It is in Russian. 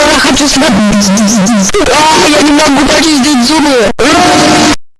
я хочу смотреть. А, я не могу